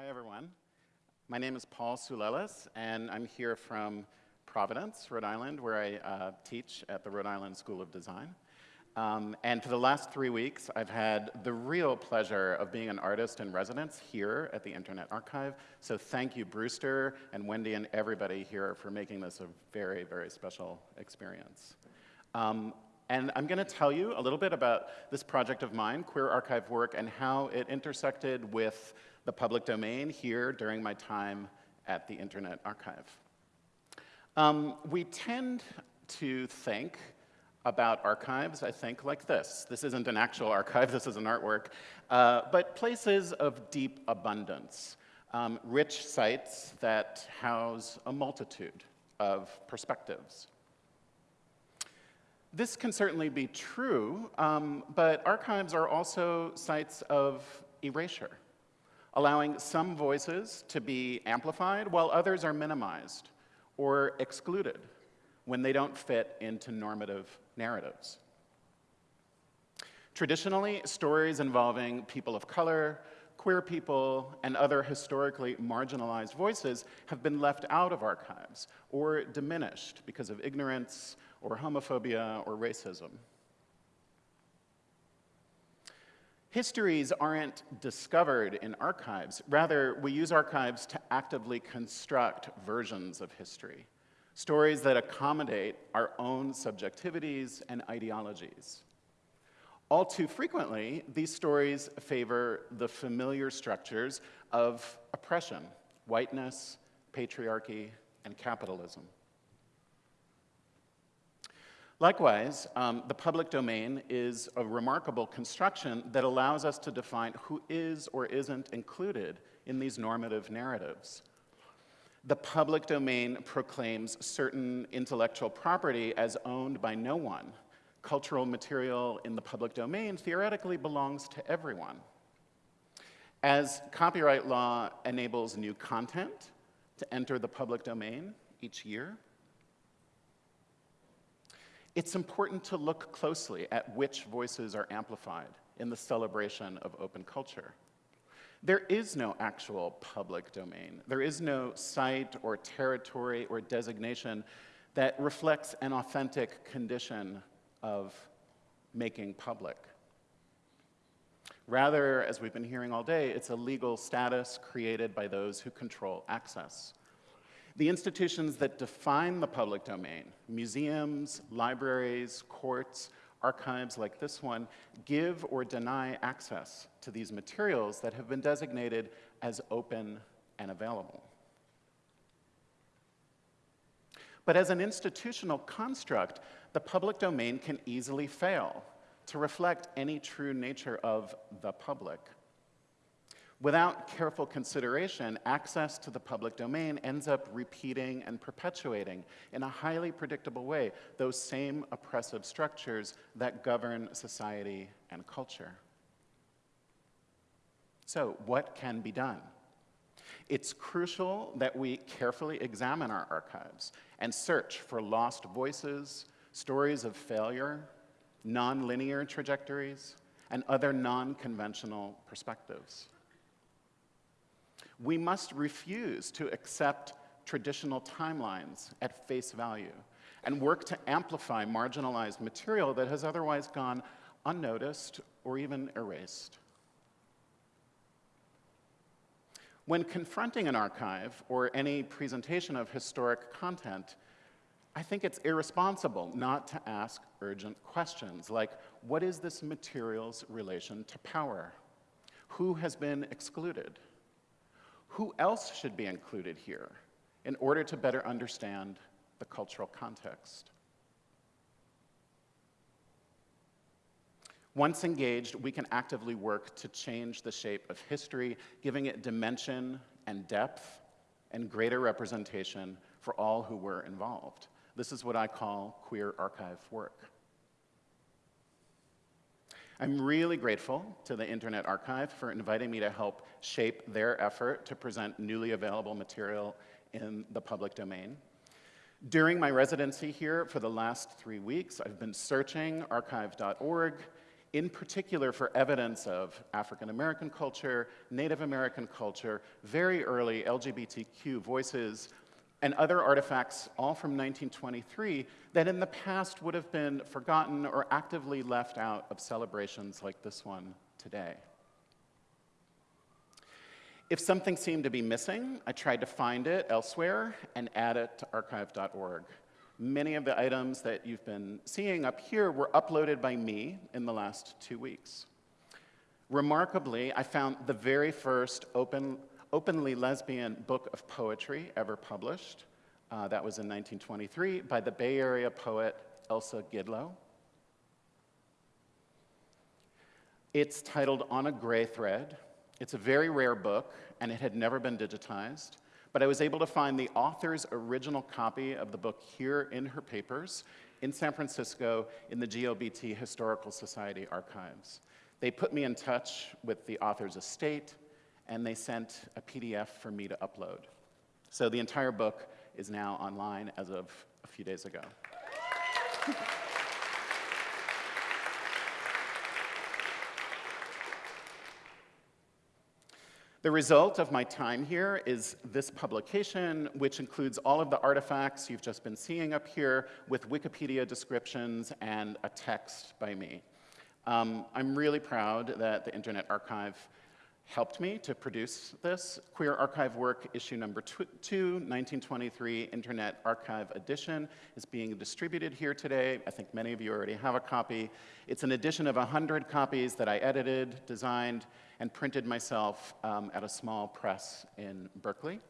Hi, everyone. My name is Paul Soulellis, and I'm here from Providence, Rhode Island, where I uh, teach at the Rhode Island School of Design. Um, and for the last three weeks, I've had the real pleasure of being an artist in residence here at the Internet Archive. So thank you, Brewster and Wendy and everybody here for making this a very, very special experience. Um, and I'm going to tell you a little bit about this project of mine, Queer Archive Work, and how it intersected with the public domain here during my time at the Internet Archive. Um, we tend to think about archives, I think, like this. This isn't an actual archive, this is an artwork, uh, but places of deep abundance, um, rich sites that house a multitude of perspectives. This can certainly be true, um, but archives are also sites of erasure allowing some voices to be amplified while others are minimized or excluded when they don't fit into normative narratives. Traditionally, stories involving people of color, queer people, and other historically marginalized voices have been left out of archives or diminished because of ignorance or homophobia or racism. Histories aren't discovered in archives. Rather, we use archives to actively construct versions of history, stories that accommodate our own subjectivities and ideologies. All too frequently, these stories favor the familiar structures of oppression, whiteness, patriarchy, and capitalism. Likewise, um, the public domain is a remarkable construction that allows us to define who is or isn't included in these normative narratives. The public domain proclaims certain intellectual property as owned by no one. Cultural material in the public domain theoretically belongs to everyone. As copyright law enables new content to enter the public domain each year, it's important to look closely at which voices are amplified in the celebration of open culture. There is no actual public domain. There is no site or territory or designation that reflects an authentic condition of making public. Rather, as we've been hearing all day, it's a legal status created by those who control access. The institutions that define the public domain, museums, libraries, courts, archives like this one, give or deny access to these materials that have been designated as open and available. But as an institutional construct, the public domain can easily fail to reflect any true nature of the public. Without careful consideration, access to the public domain ends up repeating and perpetuating in a highly predictable way those same oppressive structures that govern society and culture. So, what can be done? It's crucial that we carefully examine our archives and search for lost voices, stories of failure, nonlinear trajectories, and other non-conventional perspectives we must refuse to accept traditional timelines at face value and work to amplify marginalized material that has otherwise gone unnoticed or even erased. When confronting an archive or any presentation of historic content, I think it's irresponsible not to ask urgent questions like, what is this material's relation to power? Who has been excluded? Who else should be included here in order to better understand the cultural context? Once engaged, we can actively work to change the shape of history, giving it dimension and depth and greater representation for all who were involved. This is what I call queer archive work. I'm really grateful to the Internet Archive for inviting me to help shape their effort to present newly available material in the public domain. During my residency here for the last three weeks, I've been searching archive.org, in particular for evidence of African American culture, Native American culture, very early LGBTQ voices, and other artifacts, all from 1923, that in the past would have been forgotten or actively left out of celebrations like this one today. If something seemed to be missing, I tried to find it elsewhere and add it to archive.org. Many of the items that you've been seeing up here were uploaded by me in the last two weeks. Remarkably, I found the very first open openly lesbian book of poetry ever published. Uh, that was in 1923 by the Bay Area poet Elsa Gidlow. It's titled On a Gray Thread. It's a very rare book, and it had never been digitized. But I was able to find the author's original copy of the book here in her papers in San Francisco in the GLBT Historical Society archives. They put me in touch with the author's estate, and they sent a PDF for me to upload. So the entire book is now online as of a few days ago. The result of my time here is this publication, which includes all of the artifacts you've just been seeing up here with Wikipedia descriptions and a text by me. Um, I'm really proud that the Internet Archive helped me to produce this. Queer Archive Work, issue number two, 1923, Internet Archive Edition, is being distributed here today. I think many of you already have a copy. It's an edition of 100 copies that I edited, designed, and printed myself um, at a small press in Berkeley.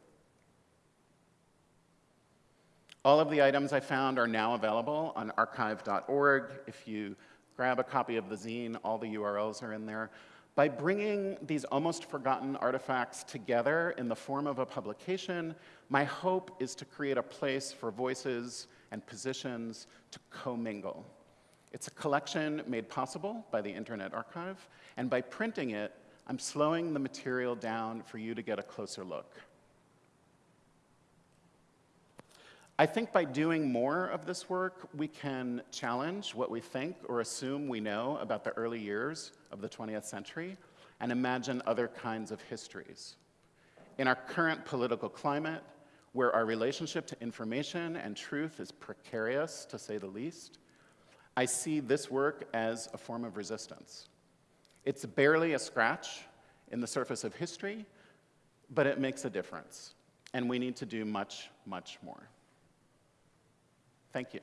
All of the items I found are now available on archive.org. If you grab a copy of the zine, all the URLs are in there. By bringing these almost forgotten artifacts together in the form of a publication, my hope is to create a place for voices and positions to commingle. It's a collection made possible by the Internet Archive, and by printing it, I'm slowing the material down for you to get a closer look. I think by doing more of this work, we can challenge what we think or assume we know about the early years of the 20th century and imagine other kinds of histories. In our current political climate, where our relationship to information and truth is precarious, to say the least, I see this work as a form of resistance. It's barely a scratch in the surface of history, but it makes a difference. And we need to do much, much more. Thank you.